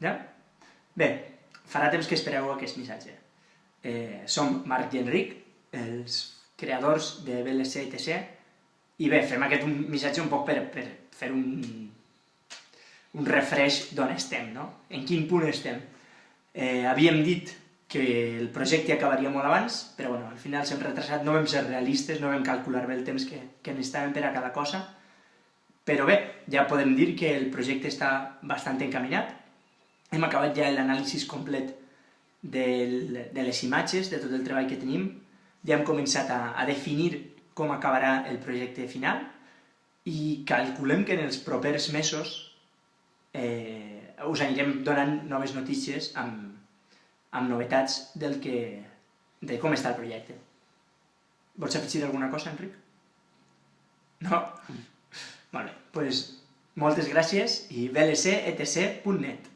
Ja? Bé, farà temps que espereu aquest missatge. Eh, som Marc i Enric, els creadors de BLC ETC, i bé, fem aquest un missatge un poc per, per fer un, un refresh d'on estem, no? En quin punt estem. Eh, havíem dit que el projecte acabaria molt abans, però bueno, al final s'hem retrasat, no vam ser realistes, no vam calcular bé el temps que, que necessitàvem per a cada cosa, però bé, ja podem dir que el projecte està bastant encaminat, hem acabat ja l'anàlisi complet del, de les imatges, de tot el treball que tenim, ja hem començat a, a definir com acabarà el projecte final i calculem que en els propers mesos eh, us anirem donant noves notícies amb, amb novetats del que, de com està el projecte. Vols afegir alguna cosa, Enric? No? Molt bé, doncs moltes gràcies i vlcetc.net